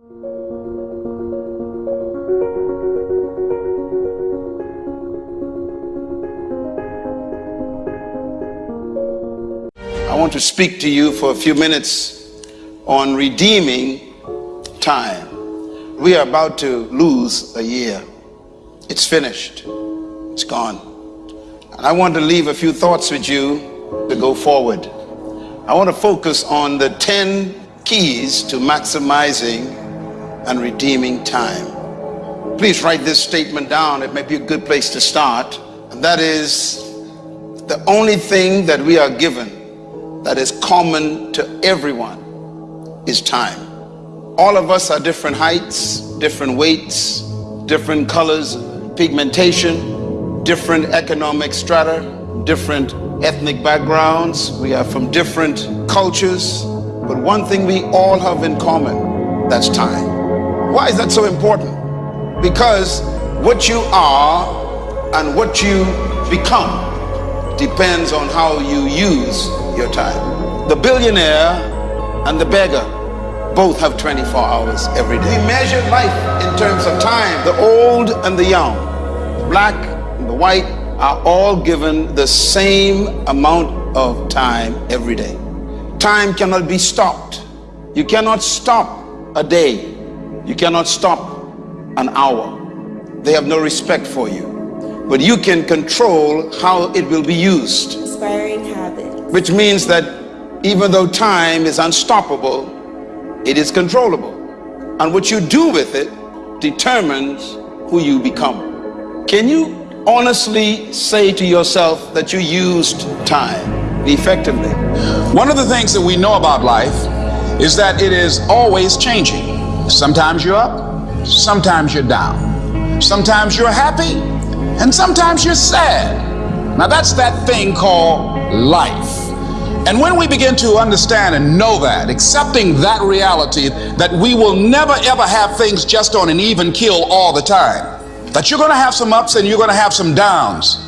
I want to speak to you for a few minutes on redeeming time. We are about to lose a year. It's finished. It's gone. And I want to leave a few thoughts with you to go forward. I want to focus on the 10 keys to maximizing and redeeming time. Please write this statement down. It may be a good place to start. And that is the only thing that we are given that is common to everyone is time. All of us are different heights, different weights, different colors, pigmentation, different economic strata, different ethnic backgrounds. We are from different cultures. But one thing we all have in common, that's time. Why is that so important? Because what you are and what you become depends on how you use your time. The billionaire and the beggar both have 24 hours every day. We measure life in terms of time. The old and the young, the black and the white are all given the same amount of time every day. Time cannot be stopped. You cannot stop a day. You cannot stop an hour. They have no respect for you. But you can control how it will be used. Inspiring habits. Which means that even though time is unstoppable, it is controllable. And what you do with it determines who you become. Can you honestly say to yourself that you used time effectively? One of the things that we know about life is that it is always changing. Sometimes you're up, sometimes you're down. Sometimes you're happy, and sometimes you're sad. Now that's that thing called life. And when we begin to understand and know that, accepting that reality that we will never ever have things just on an even keel all the time, that you're going to have some ups and you're going to have some downs.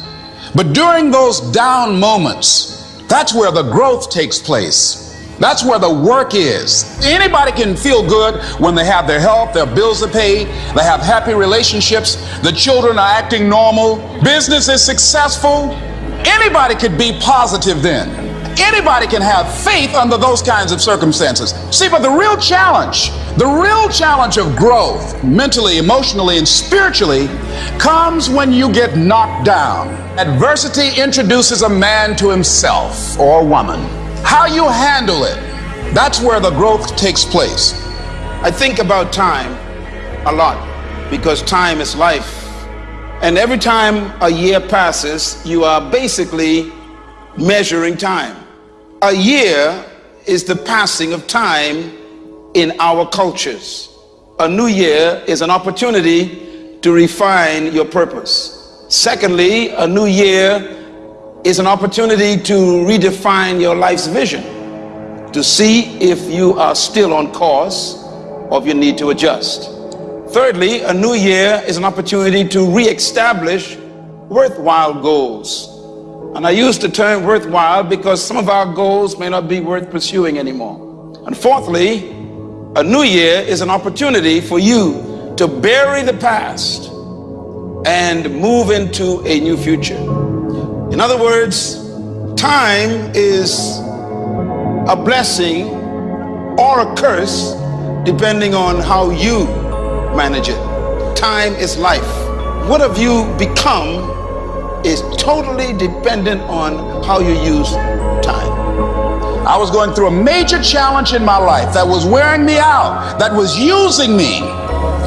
But during those down moments, that's where the growth takes place. That's where the work is. Anybody can feel good when they have their health, their bills are paid, they have happy relationships, the children are acting normal, business is successful. Anybody could be positive then. Anybody can have faith under those kinds of circumstances. See, but the real challenge, the real challenge of growth, mentally, emotionally, and spiritually, comes when you get knocked down. Adversity introduces a man to himself or a woman. How you handle it, that's where the growth takes place. I think about time a lot because time is life. And every time a year passes, you are basically measuring time. A year is the passing of time in our cultures. A new year is an opportunity to refine your purpose. Secondly, a new year is an opportunity to redefine your life's vision, to see if you are still on course or if you need to adjust. Thirdly, a new year is an opportunity to re-establish worthwhile goals. And I use the term worthwhile because some of our goals may not be worth pursuing anymore. And fourthly, a new year is an opportunity for you to bury the past and move into a new future. In other words, time is a blessing or a curse depending on how you manage it. Time is life. What have you become is totally dependent on how you use time. I was going through a major challenge in my life that was wearing me out, that was using me.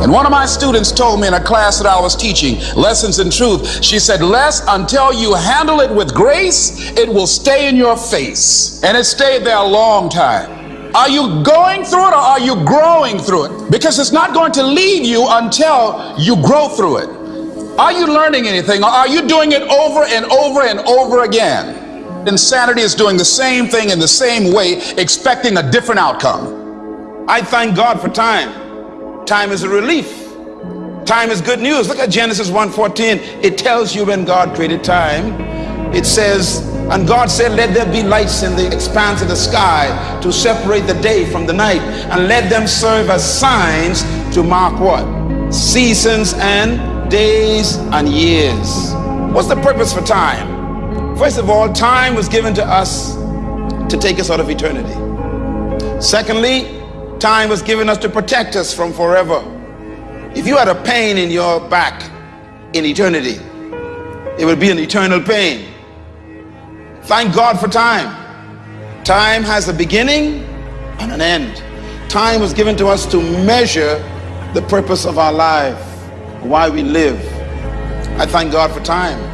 And one of my students told me in a class that I was teaching, Lessons in Truth, she said, Les, until you handle it with grace, it will stay in your face. And it stayed there a long time. Are you going through it or are you growing through it? Because it's not going to leave you until you grow through it. Are you learning anything or are you doing it over and over and over again? Insanity is doing the same thing in the same way, expecting a different outcome. I thank God for time. Time is a relief. Time is good news. Look at Genesis 1:14. It tells you when God created time. It says, And God said, Let there be lights in the expanse of the sky to separate the day from the night, and let them serve as signs to mark what? Seasons and days and years. What's the purpose for time? First of all, time was given to us to take us out of eternity. Secondly, time was given us to protect us from forever. If you had a pain in your back in eternity, it would be an eternal pain. Thank God for time. Time has a beginning and an end. Time was given to us to measure the purpose of our life, why we live. I thank God for time.